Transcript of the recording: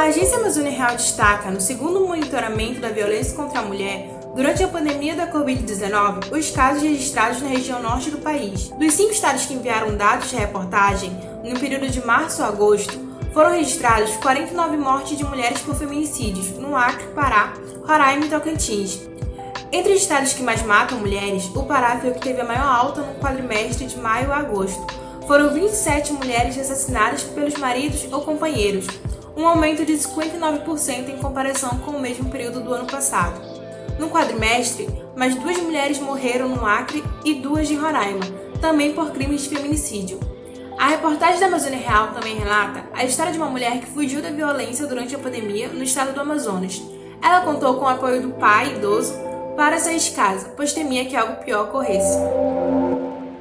A Agência Amazônia Real destaca, no segundo monitoramento da violência contra a mulher, Durante a pandemia da Covid-19, os casos registrados na região norte do país. Dos cinco estados que enviaram dados de reportagem, no período de março a agosto, foram registrados 49 mortes de mulheres por feminicídios no Acre, Pará, Roraima e Tocantins. Entre os estados que mais matam mulheres, o Pará foi o que teve a maior alta no quadrimestre de maio a agosto. Foram 27 mulheres assassinadas pelos maridos ou companheiros, um aumento de 59% em comparação com o mesmo período do ano passado. No quadrimestre, mais duas mulheres morreram no Acre e duas em Roraima, também por crimes de feminicídio. A reportagem da Amazônia Real também relata a história de uma mulher que fugiu da violência durante a pandemia no estado do Amazonas. Ela contou com o apoio do pai idoso para sair de casa, pois temia que algo pior ocorresse.